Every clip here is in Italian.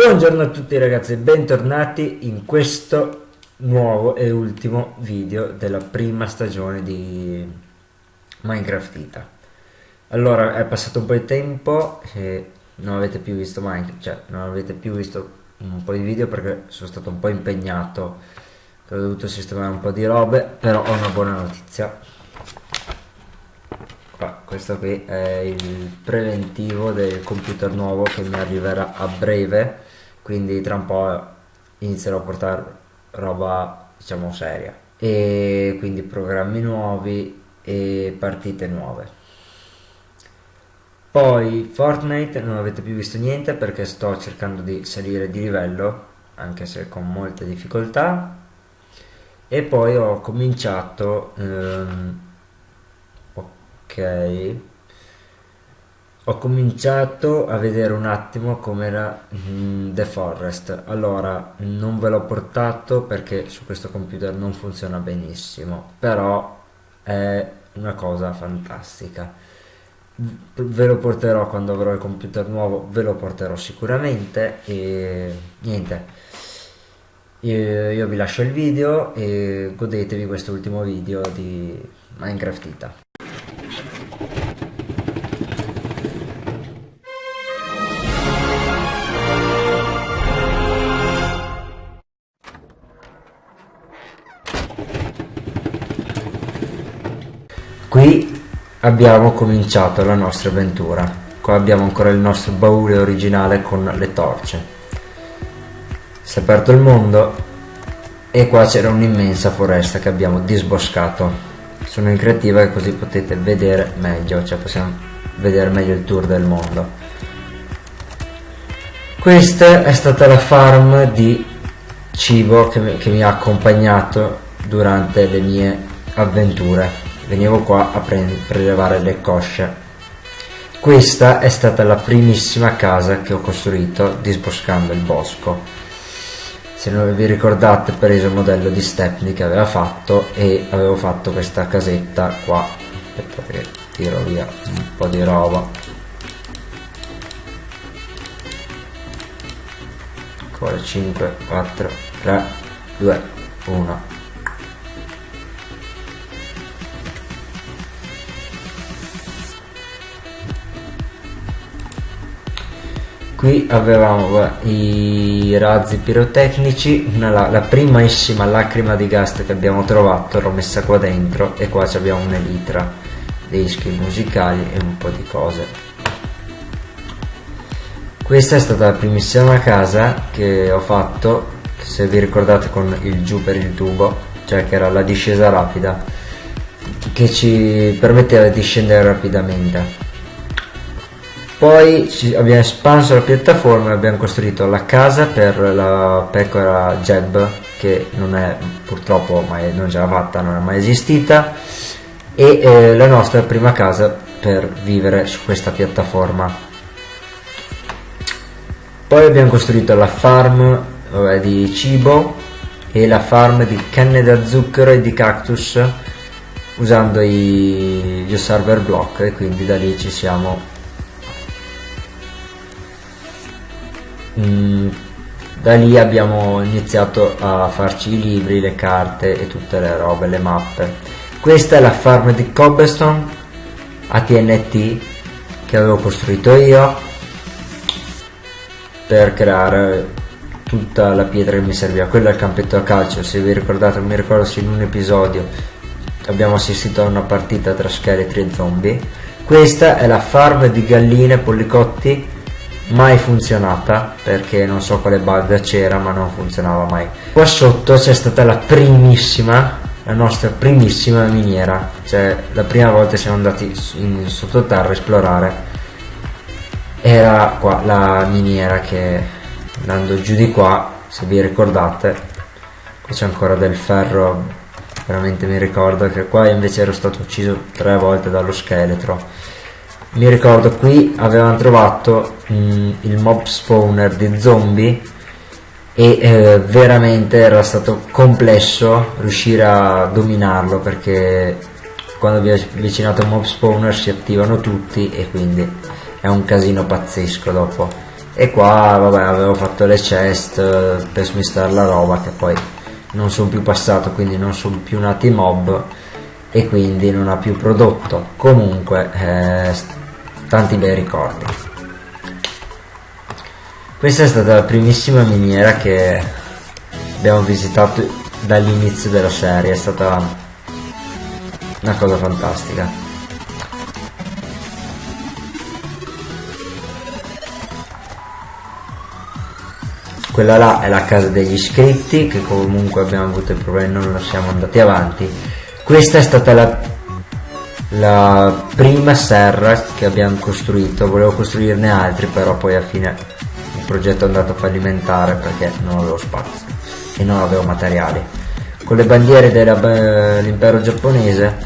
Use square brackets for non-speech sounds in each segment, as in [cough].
Buongiorno a tutti ragazzi e bentornati in questo nuovo e ultimo video della prima stagione di Minecraft Ita. Allora è passato un po' di tempo e non avete più visto Minecraft, cioè non avete più visto un po' di video perché sono stato un po' impegnato, ho dovuto sistemare un po' di robe, però ho una buona notizia questo qui è il preventivo del computer nuovo che mi arriverà a breve quindi tra un po' inizierò a portare roba diciamo seria. E quindi programmi nuovi e partite nuove. Poi Fortnite non avete più visto niente perché sto cercando di salire di livello anche se con molte difficoltà. E poi ho cominciato ehm, ok ho cominciato a vedere un attimo com'era mm, The Forest. Allora non ve l'ho portato perché su questo computer non funziona benissimo però è una cosa fantastica. Ve lo porterò quando avrò il computer nuovo ve lo porterò sicuramente e niente. Io, io vi lascio il video e godetevi questo ultimo video di Minecraft Ita Qui abbiamo cominciato la nostra avventura. Qua abbiamo ancora il nostro baule originale con le torce. Si è aperto il mondo e qua c'era un'immensa foresta che abbiamo disboscato. Sono in creativa così potete vedere meglio, cioè possiamo vedere meglio il tour del mondo. Questa è stata la farm di cibo che mi, che mi ha accompagnato durante le mie avventure venivo qua a prelevare le cosce. Questa è stata la primissima casa che ho costruito disboscando il bosco. Se non vi ricordate ho preso il modello di Stepney che aveva fatto e avevo fatto questa casetta qua. Aspettate che tiro via un po' di roba. Ancora 5, 4, 3, 2, 1. Qui avevamo i razzi pirotecnici la, la primissima lacrima di gas che abbiamo trovato l'ho messa qua dentro e qua abbiamo un'elitra dei skill musicali e un po' di cose. Questa è stata la primissima casa che ho fatto se vi ricordate con il giù per il tubo cioè che era la discesa rapida che ci permetteva di scendere rapidamente poi abbiamo espanso la piattaforma e abbiamo costruito la casa per la pecora Jeb che non è purtroppo mai, non ce l'ha fatta, non è mai esistita e eh, la nostra prima casa per vivere su questa piattaforma. Poi abbiamo costruito la farm vabbè, di cibo e la farm di canne da zucchero e di cactus usando i, gli server block e quindi da lì ci siamo Mm, da lì abbiamo iniziato a farci i libri, le carte e tutte le robe, le mappe. Questa è la farm di Cobblestone ATNT che avevo costruito io per creare tutta la pietra che mi serviva. Quello è il campetto a calcio, se vi ricordate, mi ricordo se in un episodio abbiamo assistito a una partita tra scheletri e zombie. Questa è la farm di galline e pollicotti mai funzionata perché non so quale bug c'era ma non funzionava mai. Qua sotto c'è stata la primissima la nostra primissima miniera. Cioè la prima volta siamo andati in sottoterra a esplorare. Era qua la miniera che andando giù di qua se vi ricordate qui c'è ancora del ferro veramente mi ricordo che qua invece ero stato ucciso tre volte dallo scheletro mi ricordo qui avevamo trovato mh, mm, il mob spawner di zombie e eh, veramente era stato complesso riuscire a dominarlo perché quando vi avvicinate a un mob spawner si attivano tutti e quindi è un casino pazzesco dopo. E qua vabbè avevo fatto le chest eh, per smistare la roba che poi non sono più passato quindi non sono più nati mob e quindi non ha più prodotto. Comunque eh, tanti bei ricordi. Questa è stata la primissima miniera che abbiamo visitato dall'inizio della serie è stata una cosa fantastica. Quella là è la casa degli iscritti che comunque abbiamo avuto il problema non siamo andati avanti questa è stata la, la prima serra che abbiamo costruito. Volevo costruirne altri però poi alla fine il progetto è andato fallimentare perché non avevo spazio e non avevo materiali. Con le bandiere dell'impero giapponese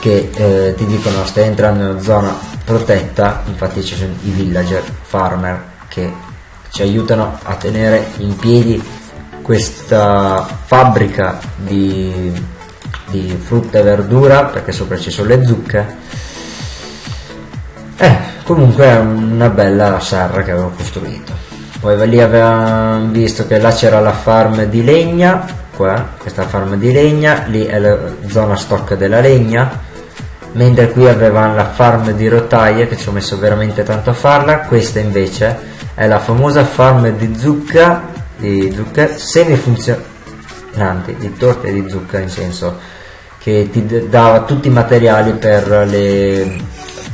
che eh, ti dicono stai entrando in una zona protetta infatti ci sono i villager farmer che ci aiutano a tenere in piedi questa fabbrica di, di frutta e verdura perché sopra ci sono le zucche. Eh, comunque è una bella serra che avevo costruito. Poi lì avevamo visto che là c'era la farm di legna qua, questa farm di legna lì è la zona stock della legna mentre qui avevamo la farm di rotaie che ci ho messo veramente tanto a farla questa invece è la famosa farm di zucca di zucca semifunzionante di torte di zucca in senso che ti dava tutti i materiali per, le,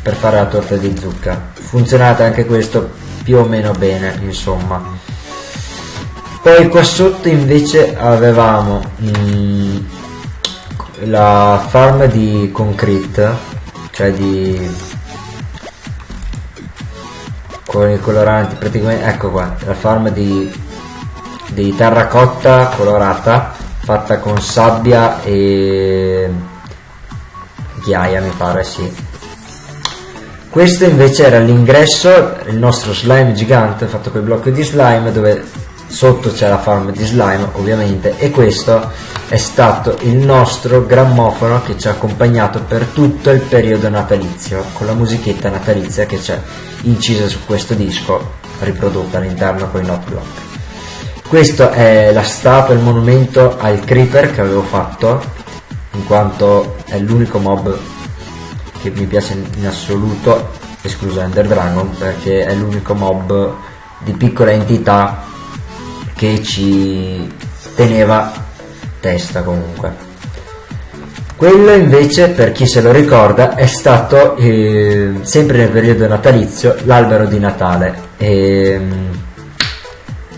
per fare la torta di zucca. Funzionata anche questo più o meno bene insomma. Poi qua sotto invece avevamo mm, la farm di concrete cioè di con i coloranti praticamente ecco qua la forma di, di terracotta colorata fatta con sabbia e ghiaia mi pare sì. Questo invece era l'ingresso il nostro slime gigante fatto con i blocchi di slime dove sotto c'è la farm di slime ovviamente e questo è stato il nostro grammofono che ci ha accompagnato per tutto il periodo natalizio con la musichetta natalizia che c'è incisa su questo disco riprodotta all'interno con i note block questo è la statua, il monumento al creeper che avevo fatto in quanto è l'unico mob che mi piace in assoluto escluso Ender Dragon perché è l'unico mob di piccola entità che ci teneva testa comunque quello invece, per chi se lo ricorda, è stato eh, sempre nel periodo natalizio l'albero di Natale. Ehm,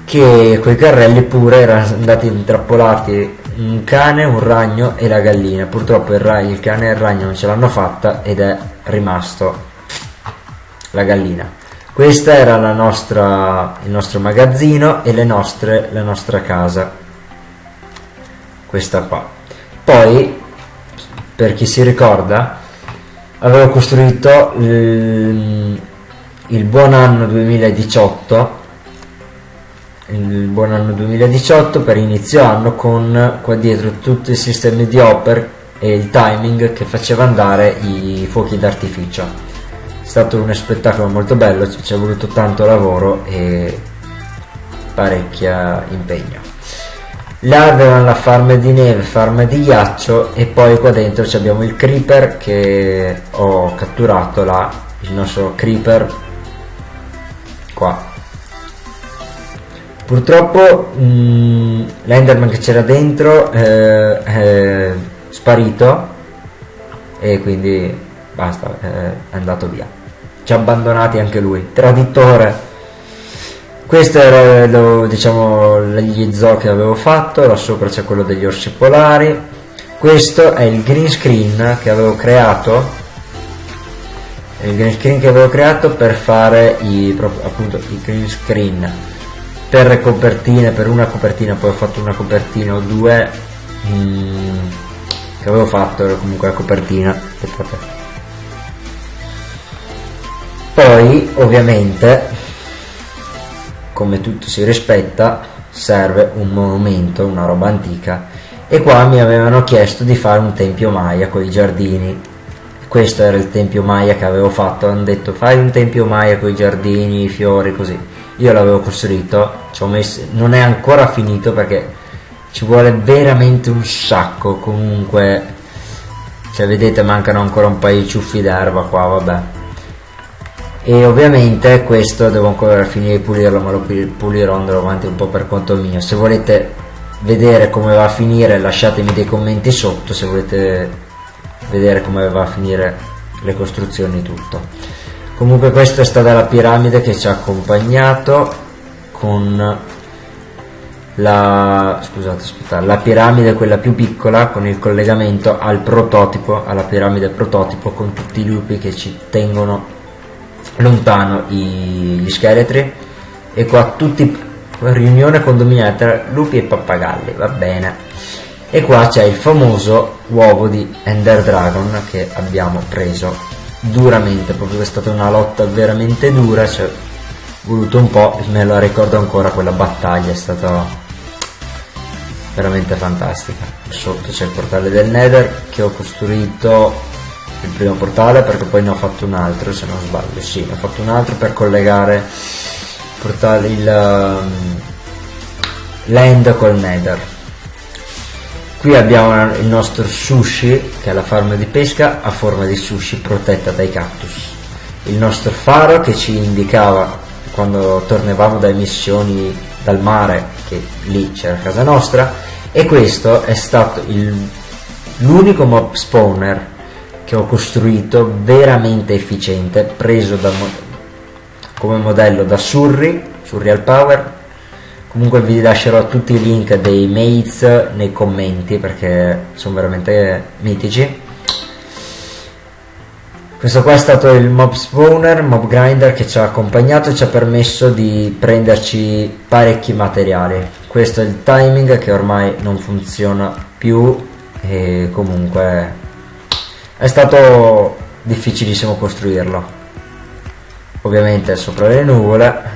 che quei carrelli pure erano andati intrappolati un cane, un ragno e la gallina. Purtroppo il, ragno, il cane e il ragno non ce l'hanno fatta ed è rimasto la gallina. Questo era nostra, il nostro magazzino e nostre, la nostra casa. Questa qua. Poi per chi si ricorda, avevo costruito il, il buon anno 2018 il buon anno 2018 per inizio anno con qua dietro tutti i sistemi di Hopper e il timing che faceva andare i fuochi d'artificio è stato uno spettacolo molto bello ci è voluto tanto lavoro e parecchia impegno là avevano la farm di neve, farm di ghiaccio e poi qua dentro abbiamo il creeper che ho catturato là, il nostro creeper qua. Purtroppo mm, l'enderman che c'era dentro eh, è sparito e quindi basta, è andato via. Ci ha abbandonati anche lui, traditore. Questo era lo, diciamo, gli zoo che avevo fatto, là sopra c'è quello degli orsi polari. Questo è il green screen che avevo creato. Il green screen che avevo creato per fare i, appunto, i green screen per copertine, per una copertina, poi ho fatto una copertina o due mm, che avevo fatto, era comunque la copertina. Aspettate. Poi ovviamente come tutto si rispetta serve un monumento, una roba antica e qua mi avevano chiesto di fare un tempio Maya con i giardini questo era il tempio Maya che avevo fatto hanno detto fai un tempio Maya con i giardini, i fiori così io l'avevo costruito messo non è ancora finito perché ci vuole veramente un sacco comunque cioè vedete mancano ancora un paio di ciuffi d'erba qua vabbè. E ovviamente questo devo ancora finire di pulirlo ma lo pulirò andrò avanti un po' per conto mio. Se volete vedere come va a finire lasciatemi dei commenti sotto se volete vedere come va a finire le costruzioni tutto comunque questa è stata la piramide che ci ha accompagnato con la, scusate, aspetta, la piramide quella più piccola con il collegamento al prototipo alla piramide prototipo con tutti i lupi che ci tengono lontano i, gli scheletri. E qua tutti riunione condominiale tra lupi e pappagalli va bene. E qua c'è il famoso uovo di Ender Dragon che abbiamo preso duramente proprio è stata una lotta veramente dura ci è voluto un po' me la ricordo ancora quella battaglia è stata veramente fantastica. Sotto c'è il portale del nether che ho costruito il primo portale perché poi ne ho fatto un altro se non sbaglio sì ne ho fatto un altro per collegare portale il um, land col nether qui abbiamo il nostro sushi che è la farma di pesca a forma di sushi protetta dai cactus. Il nostro faro che ci indicava quando tornavamo dalle missioni dal mare che lì c'era casa nostra e questo è stato l'unico mob spawner che ho costruito veramente efficiente preso da, come modello da Surrey, Surreal Power comunque vi lascerò tutti i link dei mates nei commenti perché sono veramente mitici. Questo qua è stato il mob spawner, mob grinder che ci ha accompagnato e ci ha permesso di prenderci parecchi materiali. Questo è il timing che ormai non funziona più e comunque è stato difficilissimo costruirlo. Ovviamente sopra le nuvole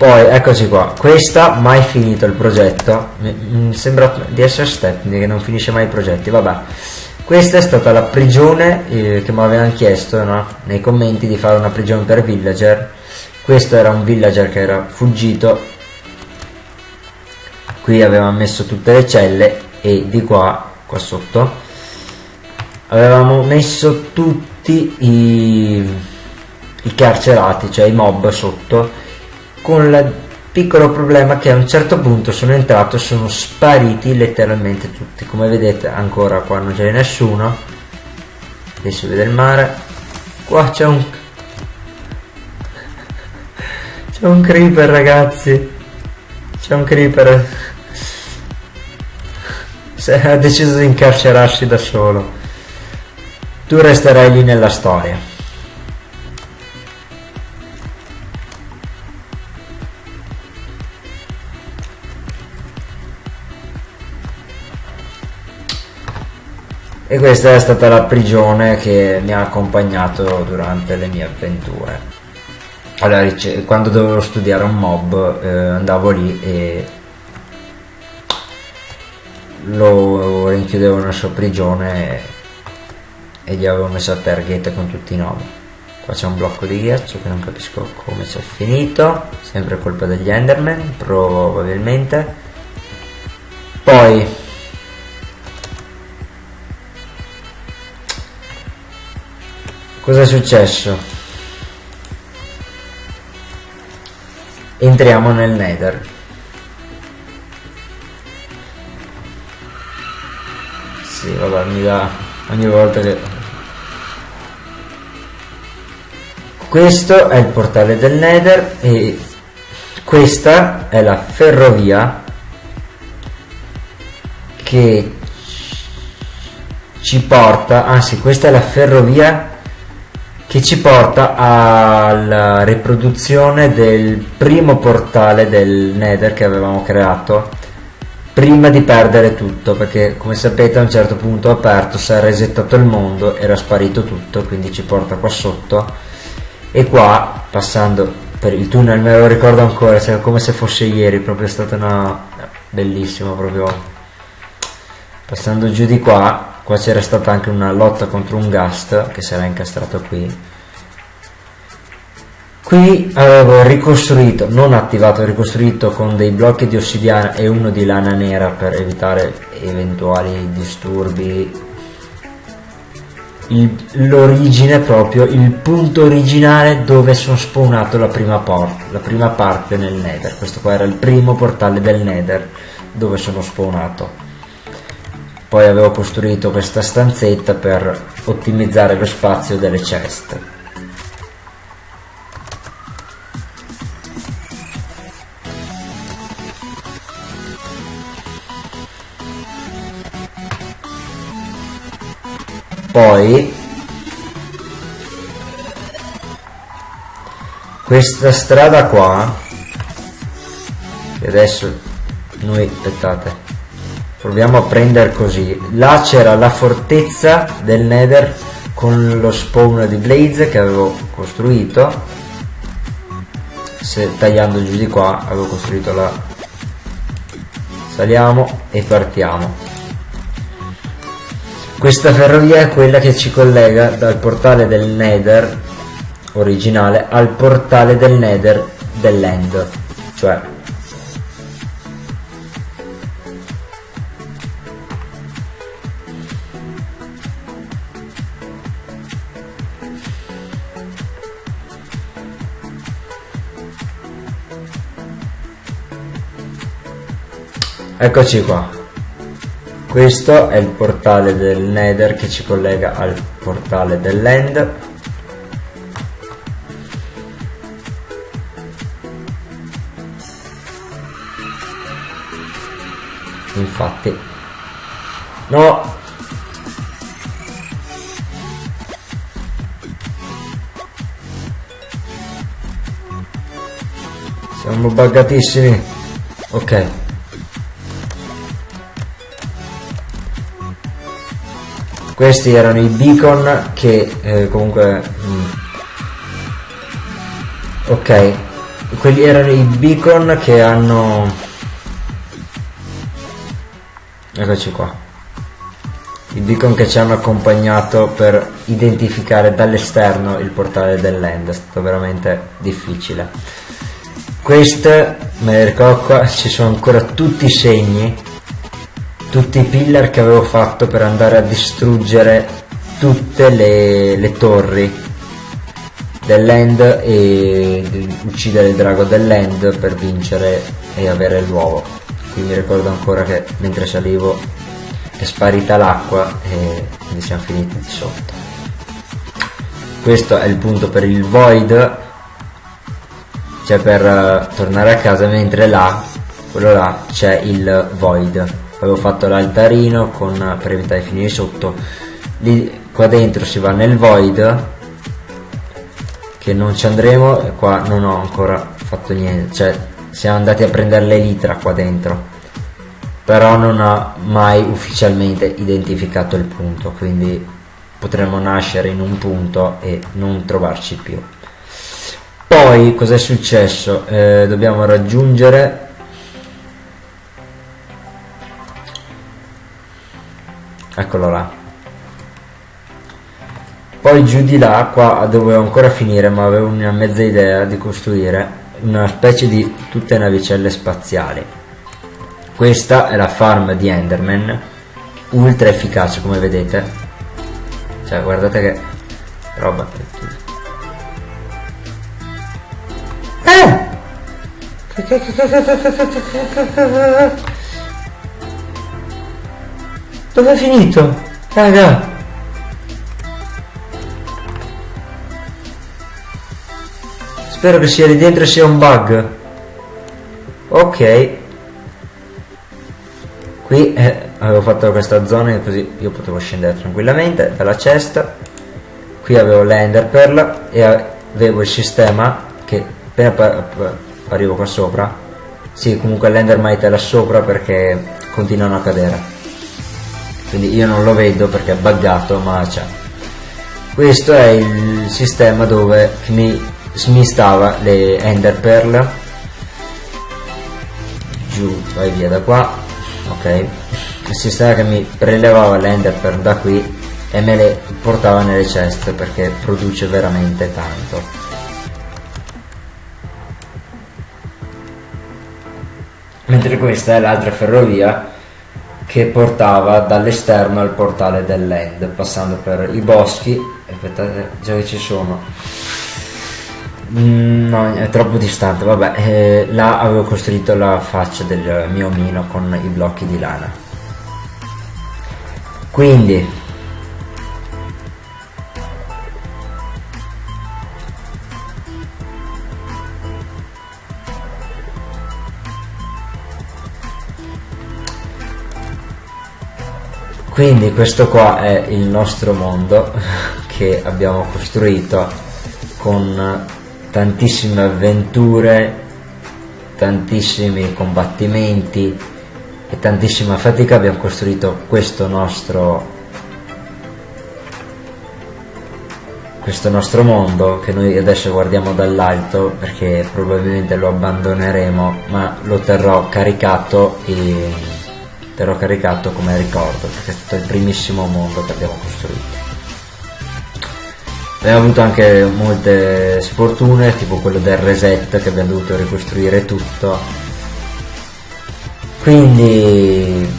poi eccoci qua. Questa mai finito il progetto. Mi sembra di essere step che non finisce mai i progetti. Vabbè. Questa è stata la prigione eh, che mi avevano chiesto no? nei commenti di fare una prigione per villager. Questo era un villager che era fuggito. Qui avevamo messo tutte le celle e di qua qua sotto avevamo messo tutti i, i carcerati cioè i mob sotto con il piccolo problema che a un certo punto sono entrato e sono spariti letteralmente tutti come vedete ancora qua non c'è nessuno si vede il mare qua c'è un c'è un creeper ragazzi. C'è un creeper. Se ha deciso di incarcerarsi da solo. Tu resterai lì nella storia. E questa è stata la prigione che mi ha accompagnato durante le mie avventure. Allora, quando dovevo studiare un mob eh, andavo lì e lo rinchiudevo nella sua prigione e, gli avevo messo a target con tutti i nomi. Qua c'è un blocco di ghiaccio che non capisco come c'è finito. Sempre colpa degli enderman probabilmente. Poi cosa è successo? Entriamo nel nether. Sì vabbè mi dà ogni volta che questo è il portale del nether e questa è la ferrovia che ci porta anzi questa è la ferrovia che ci porta alla riproduzione del primo portale del Nether che avevamo creato prima di perdere tutto perché come sapete a un certo punto aperto si è resettato il mondo era sparito tutto quindi ci porta qua sotto. E qua passando per il tunnel me lo ricordo ancora come se fosse ieri proprio è stata una bellissima proprio passando giù di qua qua c'era stata anche una lotta contro un ghast che si era incastrato qui qui avevo ricostruito non attivato ricostruito con dei blocchi di ossidiana e uno di lana nera per evitare eventuali disturbi l'origine proprio, il punto originale dove sono spawnato la prima, port, la prima parte nel nether. Questo qua era il primo portale del nether dove sono spawnato. Poi avevo costruito questa stanzetta per ottimizzare lo spazio delle ceste. poi questa strada qua che adesso noi aspettate proviamo a prendere così. Là c'era la fortezza del nether con lo spawn di blaze che avevo costruito. Se tagliando giù di qua avevo costruito la saliamo e partiamo. Questa ferrovia è quella che ci collega dal portale del Nether originale al portale del Nether dell'End, cioè Eccoci qua. Questo è il portale del Nether che ci collega al portale dell'End. Infatti. No! Siamo buggatissimi. Ok. Questi erano i beacon che eh, comunque mm, ok. Quelli erano i beacon che hanno eccoci qua. I beacon che ci hanno accompagnato per identificare dall'esterno il portale dell'end. È stato veramente difficile. Queste me le ricordo qua ci sono ancora tutti i segni tutti i pillar che avevo fatto per andare a distruggere tutte le, le torri dell'end e uccidere il drago dell'end per vincere e avere l'uovo. Qui mi ricordo ancora che mentre salivo è sparita l'acqua e quindi siamo finiti di sotto. Questo è il punto per il void cioè per uh, tornare a casa mentre là quello là c'è il void avevo fatto l'altarino con, per evitare di finire sotto. Lì qua dentro si va nel void che non ci andremo e qua non ho ancora fatto niente. Cioè siamo andati a prendere l'elitra qua dentro. Però non ha mai ufficialmente identificato il punto quindi potremmo nascere in un punto e non trovarci più. Poi cos'è successo? Eh, dobbiamo raggiungere eccolo là. Poi giù di là qua dovevo ancora finire ma avevo una mezza idea di costruire una specie di tutte navicelle spaziali. Questa è la farm di Enderman ultra efficace come vedete. Cioè guardate che roba eh! Dove è finito? Raga! Spero che sia lì dentro sia un bug. Ok. Qui eh, avevo fatto questa zona così io potevo scendere tranquillamente dalla cesta. Qui avevo l'ender pearl e avevo il sistema che appena arrivo qua sopra. Sì, comunque l'endermite è là sopra perché continuano a cadere quindi io non lo vedo perché è buggato ma c'è. Questo è il sistema dove mi smistava le ender pearl. Giù vai via da qua. Ok. Il sistema che mi prelevava le ender pearl da qui e me le portava nelle ceste perché produce veramente tanto. Mentre questa è l'altra ferrovia che portava dall'esterno al portale dell'end passando per i boschi. Aspettate già che ci sono. Mm, no è troppo distante. Vabbè eh, là avevo costruito la faccia del mio omino con i blocchi di lana. Quindi quindi questo qua è il nostro mondo [laughs] che abbiamo costruito con tantissime avventure tantissimi combattimenti e tantissima fatica. Abbiamo costruito questo nostro questo nostro mondo che noi adesso guardiamo dall'alto perché probabilmente lo abbandoneremo ma lo terrò caricato e terrò caricato come ricordo perché è stato il primissimo mondo che abbiamo costruito. Abbiamo avuto anche molte sfortune tipo quello del reset che abbiamo dovuto ricostruire tutto. Quindi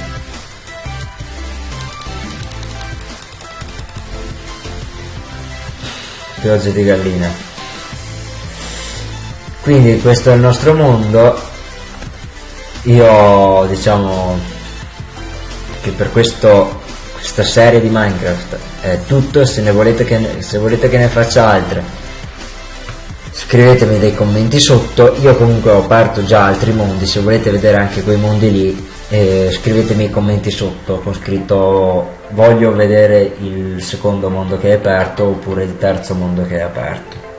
pioggia di gallina. Quindi questo è il nostro mondo. Io diciamo che per questo, questa serie di Minecraft è tutto se volete che ne, se volete che ne faccia altre scrivetemi dei commenti sotto io comunque ho aperto già altri mondi se volete vedere anche quei mondi lì eh, scrivetemi i commenti sotto con scritto voglio vedere il secondo mondo che è aperto oppure il terzo mondo che è aperto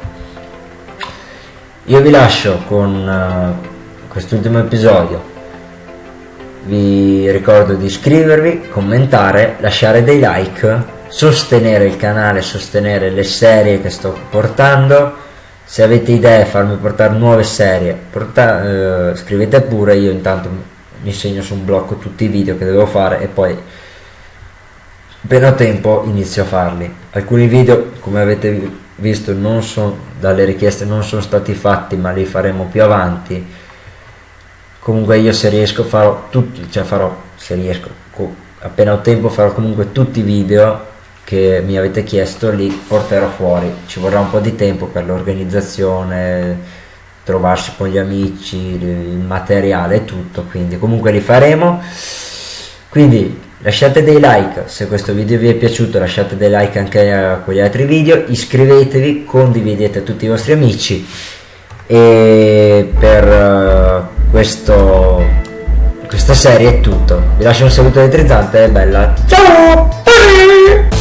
io vi lascio con uh, quest'ultimo episodio vi ricordo di iscrivervi, commentare, lasciare dei like, sostenere il canale, sostenere le serie che sto portando. Se avete idee, farmi portare nuove serie, porta, eh, scrivete pure, io intanto mi segno su un blocco tutti i video che devo fare e poi appena ho tempo inizio a farli. Alcuni video, come avete visto, non sono, dalle richieste non sono stati fatti, ma li faremo più avanti comunque io se riesco farò tutti cioè farò se riesco appena ho tempo farò comunque tutti i video che mi avete chiesto li porterò fuori. Ci vorrà un po' di tempo per l'organizzazione trovarsi con gli amici il materiale e tutto quindi comunque li faremo. Quindi lasciate dei like se questo video vi è piaciuto lasciate dei like anche a quegli altri video iscrivetevi condividete a tutti i vostri amici e per questo, questa serie è tutto. Vi lascio un saluto elettrizzante e bella. Ciao!